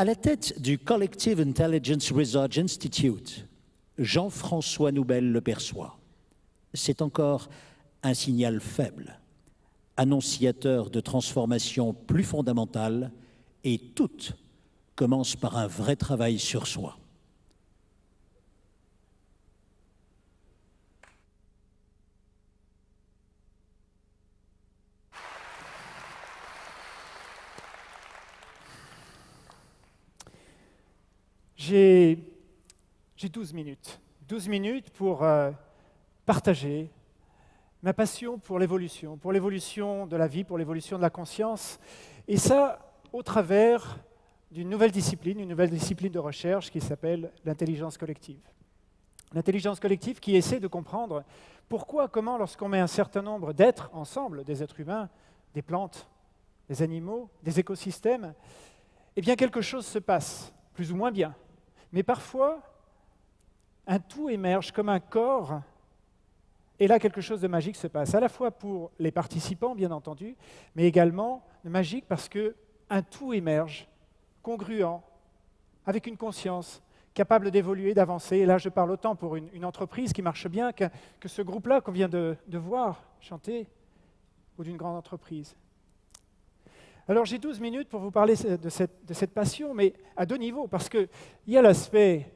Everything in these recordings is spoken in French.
À la tête du Collective Intelligence Research Institute, Jean-François Noubel le perçoit. C'est encore un signal faible, annonciateur de transformations plus fondamentales, et toutes commencent par un vrai travail sur soi. J'ai 12 minutes. 12 minutes pour euh, partager ma passion pour l'évolution, pour l'évolution de la vie, pour l'évolution de la conscience. Et ça, au travers d'une nouvelle discipline, une nouvelle discipline de recherche qui s'appelle l'intelligence collective. L'intelligence collective qui essaie de comprendre pourquoi, comment, lorsqu'on met un certain nombre d'êtres ensemble, des êtres humains, des plantes, des animaux, des écosystèmes, eh bien quelque chose se passe, plus ou moins bien. Mais parfois, un tout émerge comme un corps, et là quelque chose de magique se passe, à la fois pour les participants, bien entendu, mais également magique parce qu'un tout émerge, congruent, avec une conscience, capable d'évoluer, d'avancer. Et là, je parle autant pour une, entreprise qui marche bien que, ce groupe-là qu'on vient de, voir chanter, ou d'une grande entreprise. Alors j'ai 12 minutes pour vous parler de cette, passion, mais à deux niveaux, parce qu'il y a l'aspect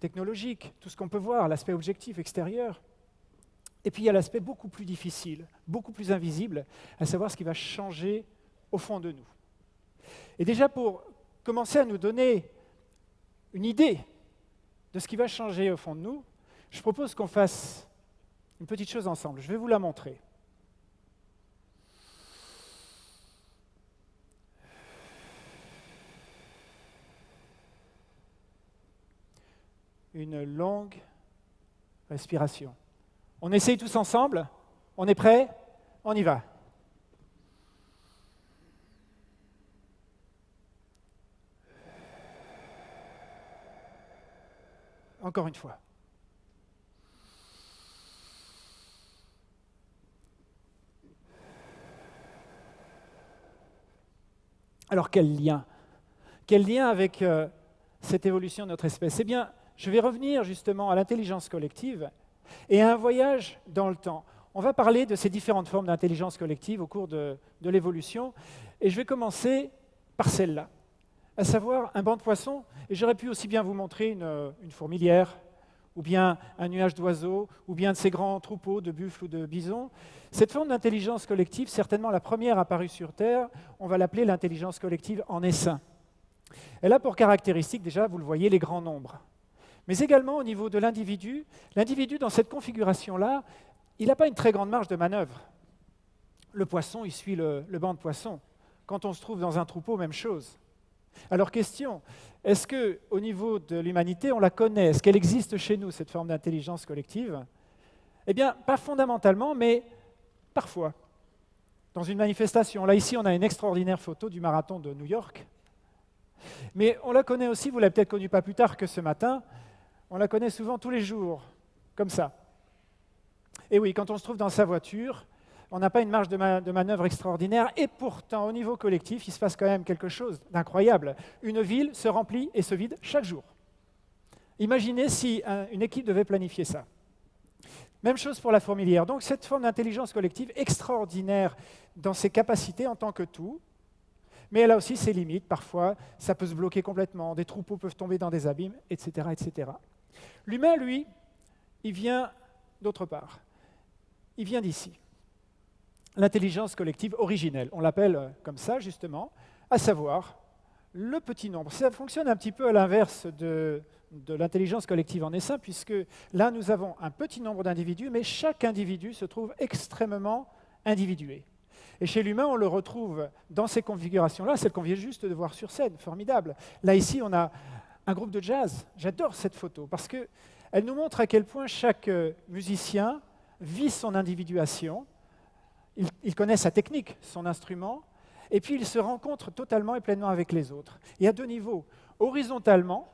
technologique, tout ce qu'on peut voir, l'aspect objectif extérieur, et puis il y a l'aspect beaucoup plus difficile, beaucoup plus invisible, à savoir ce qui va changer au fond de nous. Et déjà pour commencer à nous donner une idée de ce qui va changer au fond de nous, je propose qu'on fasse une petite chose ensemble. Je vais vous la montrer. Une longue respiration. On essaye tous ensemble On est prêt On y va. Encore une fois. Alors quel lien? Quel lien avec euh, cette évolution de notre espèce? Eh bien, je vais revenir justement à l'intelligence collective et à un voyage dans le temps. On va parler de ces différentes formes d'intelligence collective au cours de, l'évolution, et je vais commencer par celle-là, à savoir un banc de poissons, et j'aurais pu aussi bien vous montrer une, une fourmilière, ou bien un nuage d'oiseaux, ou bien de ces grands troupeaux de buffles ou de bisons. Cette forme d'intelligence collective, certainement la première apparue sur Terre, on va l'appeler l'intelligence collective en essaim. Elle a pour caractéristique, déjà, vous le voyez, les grands nombres mais également au niveau de l'individu. L'individu, dans cette configuration-là, il n'a pas une très grande marge de manœuvre. Le poisson, il suit le, banc de poissons. Quand on se trouve dans un troupeau, même chose. Alors question, est-ce qu'au niveau de l'humanité, on la connaît? Est-ce qu'elle existe chez nous, cette forme d'intelligence collective? Eh bien, pas fondamentalement, mais parfois. Dans une manifestation, là ici, on a une extraordinaire photo du marathon de New York. Mais on la connaît aussi, vous l'avez peut-être connue pas plus tard que ce matin, on la connaît souvent tous les jours, comme ça. Et oui, quand on se trouve dans sa voiture, on n'a pas une marge de, manœuvre extraordinaire, et pourtant, au niveau collectif, il se passe quand même quelque chose d'incroyable. Une ville se remplit et se vide chaque jour. Imaginez si une équipe devait planifier ça. Même chose pour la fourmilière. Donc cette forme d'intelligence collective extraordinaire dans ses capacités en tant que tout, mais elle a aussi ses limites. Parfois, ça peut se bloquer complètement, des troupeaux peuvent tomber dans des abîmes, etc. etc. L'humain, lui, il vient d'autre part. Il vient d'ici. L'intelligence collective originelle, on l'appelle comme ça justement, à savoir le petit nombre. Ça fonctionne un petit peu à l'inverse de, de l'intelligence collective en essaim, puisque là, nous avons un petit nombre d'individus, mais chaque individu se trouve extrêmement individué. Et chez l'humain, on le retrouve dans ces configurations-là, celle qu'on vient juste de voir sur scène, formidable. Là, ici, on a un groupe de jazz. J'adore cette photo parce qu'elle nous montre à quel point chaque euh, musicien vit son individuation, il, connaît sa technique, son instrument, et puis il se rencontre totalement et pleinement avec les autres. Et à deux niveaux. Horizontalement,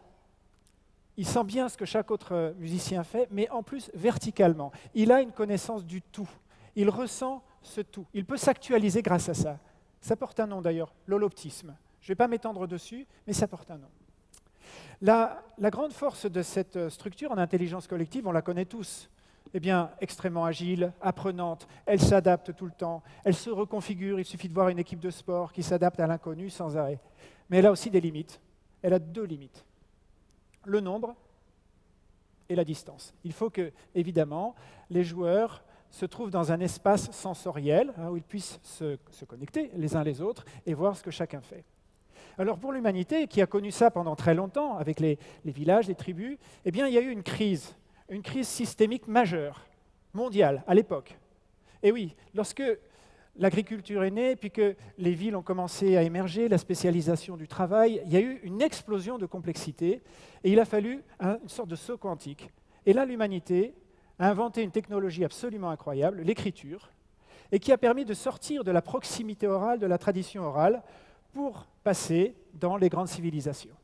il sent bien ce que chaque autre euh, musicien fait, mais en plus verticalement. Il a une connaissance du tout. Il ressent ce tout. Il peut s'actualiser grâce à ça. Ça porte un nom d'ailleurs, l'holoptisme. Je ne vais pas m'étendre dessus, mais ça porte un nom. La, grande force de cette structure en intelligence collective, on la connaît tous. Eh bien, extrêmement agile, apprenante, elle s'adapte tout le temps, elle se reconfigure, il suffit de voir une équipe de sport qui s'adapte à l'inconnu sans arrêt. Mais elle a aussi des limites. Elle a deux limites. Le nombre et la distance. Il faut que, évidemment, les joueurs se trouvent dans un espace sensoriel hein, où ils puissent se, connecter les uns les autres et voir ce que chacun fait. Alors pour l'humanité, qui a connu ça pendant très longtemps avec les, villages, les tribus, eh bien il y a eu une crise, une crise systémique majeure, mondiale, à l'époque. Et oui, lorsque l'agriculture est née, puis que les villes ont commencé à émerger, la spécialisation du travail, il y a eu une explosion de complexité, et il a fallu une sorte de saut quantique. Et là, l'humanité a inventé une technologie absolument incroyable, l'écriture, et qui a permis de sortir de la proximité orale, de la tradition orale, pour passer dans les grandes civilisations.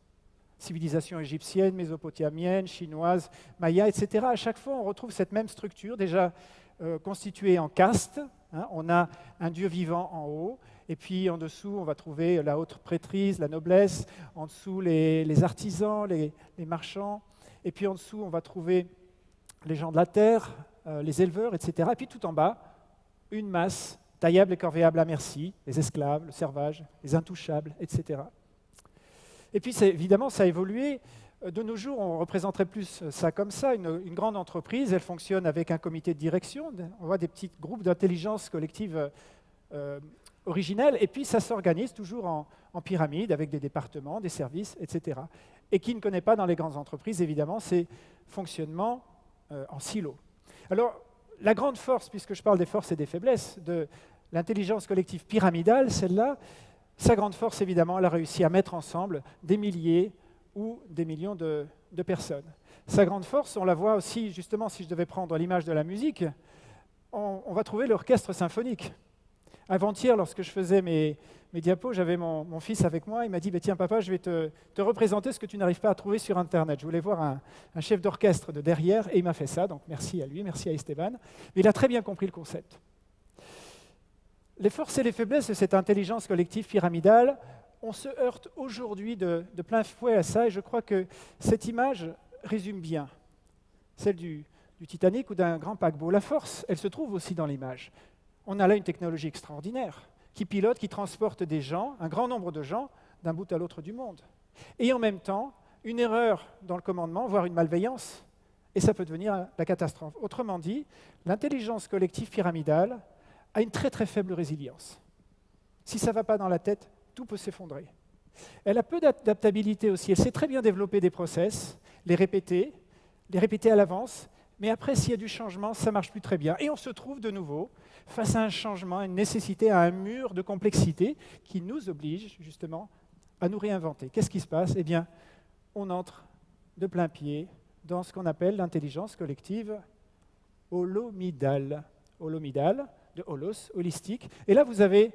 Civilisations égyptiennes, mésopotamiennes, chinoises, mayas, etc. À chaque fois, on retrouve cette même structure, déjà euh, constituée en castes, Hein, on a un Dieu vivant en haut, et puis en dessous, on va trouver la haute prêtrise, la noblesse, en dessous les, artisans, les, marchands, et puis en dessous, on va trouver les gens de la terre, euh, les éleveurs, etc. Et puis tout en bas, une masse taillable et corvéable à merci, les esclaves, le servage, les intouchables, etc. Et puis évidemment, ça a évolué euh, de nos jours, on représenterait plus ça comme ça, une, grande entreprise, elle fonctionne avec un comité de direction, on voit des petits groupes d'intelligence collective euh, euh, originels, et puis ça s'organise toujours en, pyramide avec des départements, des services, etc. Et qui ne connaît pas dans les grandes entreprises, évidemment, c'est fonctionnement en silo. Alors, la grande force, puisque je parle des forces et des faiblesses, de l'intelligence collective pyramidale, celle-là, sa grande force, évidemment, elle a réussi à mettre ensemble des milliers, ou des millions de, personnes. Sa grande force, on la voit aussi, justement, si je devais prendre l'image de la musique, on, va trouver l'orchestre symphonique. Avant-hier, lorsque je faisais mes, diapos, j'avais mon, fils avec moi, il m'a dit, bah, tiens papa, je vais te, représenter ce que tu n'arrives pas à trouver sur Internet. Je voulais voir un, chef d'orchestre de derrière, et il m'a fait ça, donc merci à lui, merci à Esteban. Mais il a très bien compris le concept. Les forces et les faiblesses de cette intelligence collective pyramidale, on se heurte aujourd'hui de, plein fouet à ça, et je crois que cette image résume bien celle du, Titanic ou d'un grand paquebot. La force, elle se trouve aussi dans l'image. On a là une technologie extraordinaire qui pilote, qui transporte des gens, un grand nombre de gens, d'un bout à l'autre du monde. Et en même temps, une erreur dans le commandement, voire une malveillance, et ça peut devenir la catastrophe. Autrement dit, l'intelligence collective pyramidale a une très très faible résilience. Si ça ne va pas dans la tête, tout peut s'effondrer. Elle a peu d'adaptabilité aussi. Elle sait très bien développer des process, les répéter, les répéter à l'avance, mais après, s'il y a du changement, ça marche plus très bien. Et on se trouve de nouveau face à un changement, à une nécessité, à un mur de complexité qui nous oblige justement à nous réinventer. Qu'est-ce qui se passe? Eh bien, on entre de plein pied dans ce qu'on appelle l'intelligence collective holomidale. Holomidale, de holos, holistique. Et là, vous avez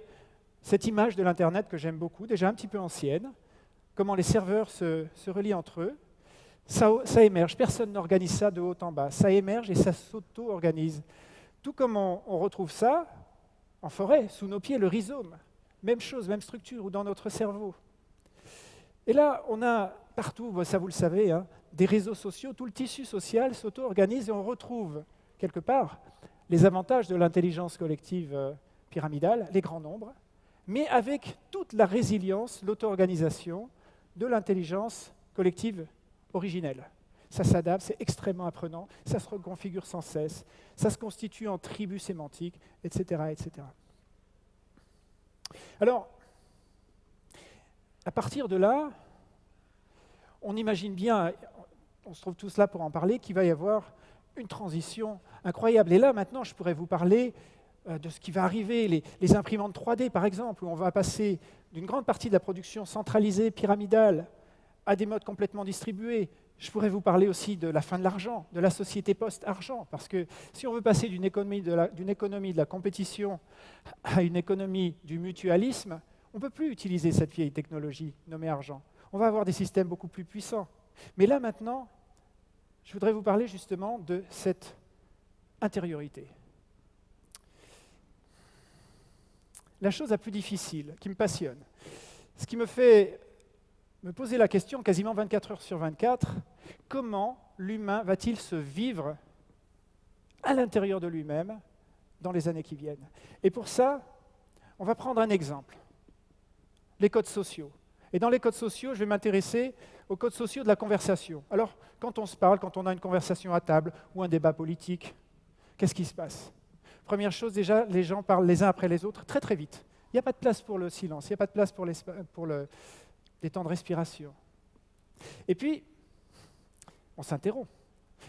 cette image de l'Internet que j'aime beaucoup, déjà un petit peu ancienne, comment les serveurs se, relient entre eux, ça, émerge, personne n'organise ça de haut en bas, ça émerge et ça s'auto-organise. Tout comme on, retrouve ça en forêt, sous nos pieds, le rhizome, même chose, même structure, ou dans notre cerveau. Et là, on a partout, ça vous le savez, hein, des réseaux sociaux, tout le tissu social s'auto-organise et on retrouve quelque part les avantages de l'intelligence collective euh, pyramidale, les grands nombres, mais avec toute la résilience, l'auto-organisation de l'intelligence collective originelle. Ça s'adapte, c'est extrêmement apprenant, ça se reconfigure sans cesse, ça se constitue en tribus sémantiques, etc. etc. Alors, à partir de là, on imagine bien, on se trouve tous là pour en parler, qu'il va y avoir une transition incroyable. Et là, maintenant, je pourrais vous parler euh, de ce qui va arriver, les, imprimantes 3D par exemple, où on va passer d'une grande partie de la production centralisée, pyramidale, à des modes complètement distribués. Je pourrais vous parler aussi de la fin de l'argent, de la société post-argent, parce que si on veut passer d'une économie, de la compétition à une économie du mutualisme, on ne peut plus utiliser cette vieille technologie nommée argent. On va avoir des systèmes beaucoup plus puissants. Mais là maintenant, je voudrais vous parler justement de cette intériorité. la chose la plus difficile, qui me passionne, Ce qui me fait me poser la question quasiment 24 heures sur 24, comment l'humain va-t-il se vivre à l'intérieur de lui-même dans les années qui viennent? Et pour ça, on va prendre un exemple, les codes sociaux. Et dans les codes sociaux, je vais m'intéresser aux codes sociaux de la conversation. Alors, quand on se parle, quand on a une conversation à table ou un débat politique, qu'est-ce qui se passe? Première chose, déjà, les gens parlent les uns après les autres très très vite. Il n'y a pas de place pour le silence, il n'y a pas de place pour, le, des temps de respiration. Et puis, on s'interrompt.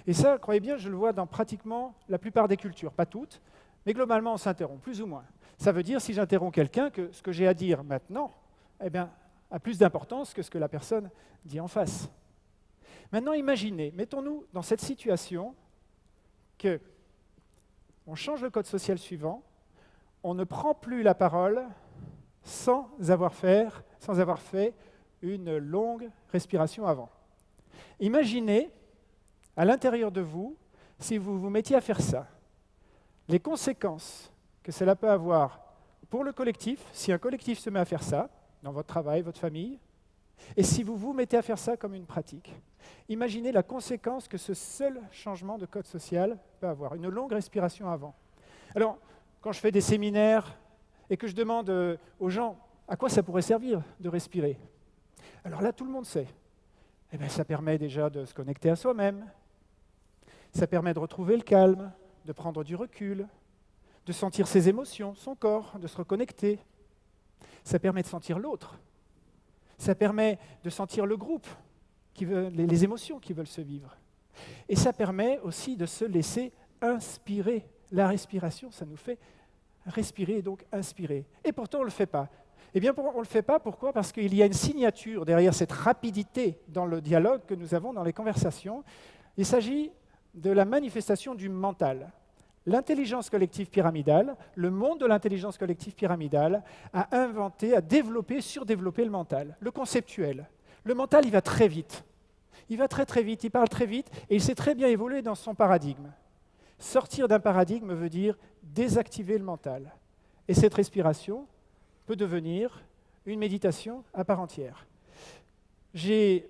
Et ça, croyez bien, je le vois dans pratiquement la plupart des cultures, pas toutes, mais globalement, on s'interrompt, plus ou moins. Ça veut dire, si j'interromps quelqu'un, que ce que j'ai à dire maintenant eh bien, a plus d'importance que ce que la personne dit en face. Maintenant, imaginez, mettons-nous dans cette situation que on change le code social suivant, on ne prend plus la parole sans avoir, sans avoir fait une longue respiration avant. Imaginez, à l'intérieur de vous, si vous vous mettiez à faire ça, les conséquences que cela peut avoir pour le collectif, si un collectif se met à faire ça, dans votre travail, votre famille, et si vous vous mettez à faire ça comme une pratique. Imaginez la conséquence que ce seul changement de code social peut avoir, une longue respiration avant. Alors, quand je fais des séminaires et que je demande euh, aux gens à quoi ça pourrait servir de respirer, alors là, tout le monde sait. Eh bien, ça permet déjà de se connecter à soi-même, ça permet de retrouver le calme, de prendre du recul, de sentir ses émotions, son corps, de se reconnecter. Ça permet de sentir l'autre. Ça permet de sentir le groupe, les émotions qui veulent se vivre. Et ça permet aussi de se laisser inspirer. La respiration, ça nous fait respirer et donc inspirer. Et pourtant, on ne le fait pas. Eh bien, on ne le fait pas, pourquoi? Parce qu'il y a une signature derrière cette rapidité dans le dialogue que nous avons dans les conversations. Il s'agit de la manifestation du mental. L'intelligence collective pyramidale, le monde de l'intelligence collective pyramidale, a inventé, a développé, surdéveloppé le mental, le conceptuel. Le mental, il va très vite. Il va très très vite, il parle très vite, et il s'est très bien évolué dans son paradigme. Sortir d'un paradigme veut dire désactiver le mental. Et cette respiration, peut devenir une méditation à part entière. J'ai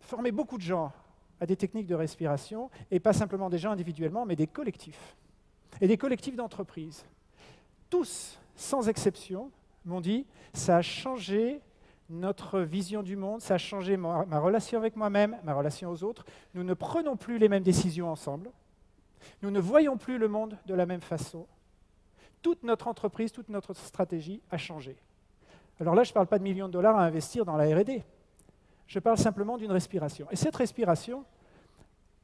formé beaucoup de gens à des techniques de respiration, et pas simplement des gens individuellement, mais des collectifs, et des collectifs d'entreprise. Tous, sans exception, m'ont dit, ça a changé notre vision du monde, ça a changé ma, ma relation avec moi-même, ma relation aux autres. Nous ne prenons plus les mêmes décisions ensemble. Nous ne voyons plus le monde de la même façon toute notre entreprise, toute notre stratégie a changé. Alors là, je ne parle pas de millions de dollars à investir dans la RD. Je parle simplement d'une respiration. Et cette respiration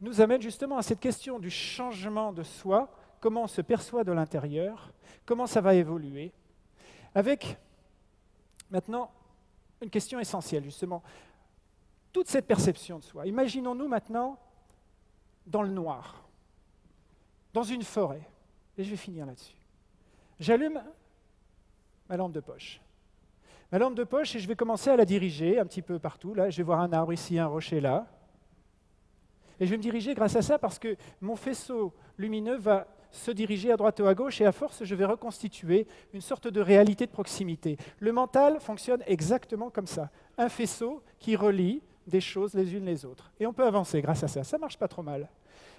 nous amène justement à cette question du changement de soi, comment on se perçoit de l'intérieur, comment ça va évoluer, avec maintenant une question essentielle, justement. Toute cette perception de soi. Imaginons-nous maintenant dans le noir, dans une forêt. Et je vais finir là-dessus. J'allume ma lampe de poche. Ma lampe de poche, et je vais commencer à la diriger un petit peu partout. Là, je vais voir un arbre ici, un rocher là. Et je vais me diriger grâce à ça parce que mon faisceau lumineux va se diriger à droite ou à gauche et à force, je vais reconstituer une sorte de réalité de proximité. Le mental fonctionne exactement comme ça. Un faisceau qui relie des choses les unes les autres. Et on peut avancer grâce à ça. Ça marche pas trop mal.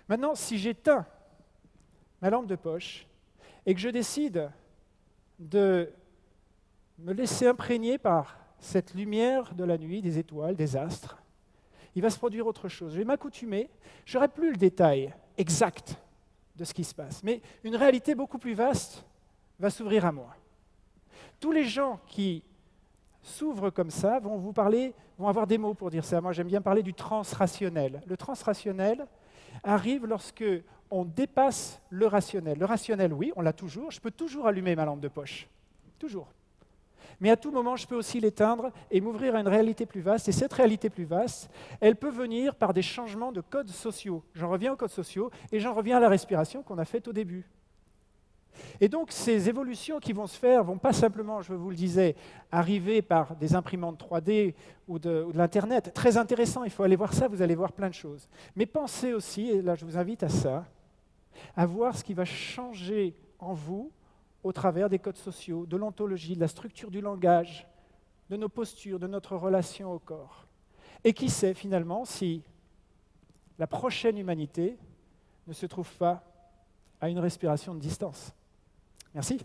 Maintenant, si j'éteins ma lampe de poche, et que je décide de me laisser imprégner par cette lumière de la nuit, des étoiles, des astres, il va se produire autre chose. Je vais m'accoutumer, je n'aurai plus le détail exact de ce qui se passe, mais une réalité beaucoup plus vaste va s'ouvrir à moi. Tous les gens qui s'ouvrent comme ça vont vous parler, vont avoir des mots pour dire ça. Moi, j'aime bien parler du transrationnel. Le transrationnel arrive lorsque on dépasse le rationnel. Le rationnel, oui, on l'a toujours. Je peux toujours allumer ma lampe de poche. Toujours. Mais à tout moment, je peux aussi l'éteindre et m'ouvrir à une réalité plus vaste. Et cette réalité plus vaste, elle peut venir par des changements de codes sociaux. J'en reviens aux codes sociaux et j'en reviens à la respiration qu'on a faite au début. Et donc ces évolutions qui vont se faire vont pas simplement, je vous le disais, arriver par des imprimantes 3D ou de, ou de l'Internet. Très intéressant, il faut aller voir ça, vous allez voir plein de choses. Mais pensez aussi, et là je vous invite à ça, à voir ce qui va changer en vous au travers des codes sociaux, de l'ontologie, de la structure du langage, de nos postures, de notre relation au corps. Et qui sait finalement si la prochaine humanité ne se trouve pas à une respiration de distance. Merci.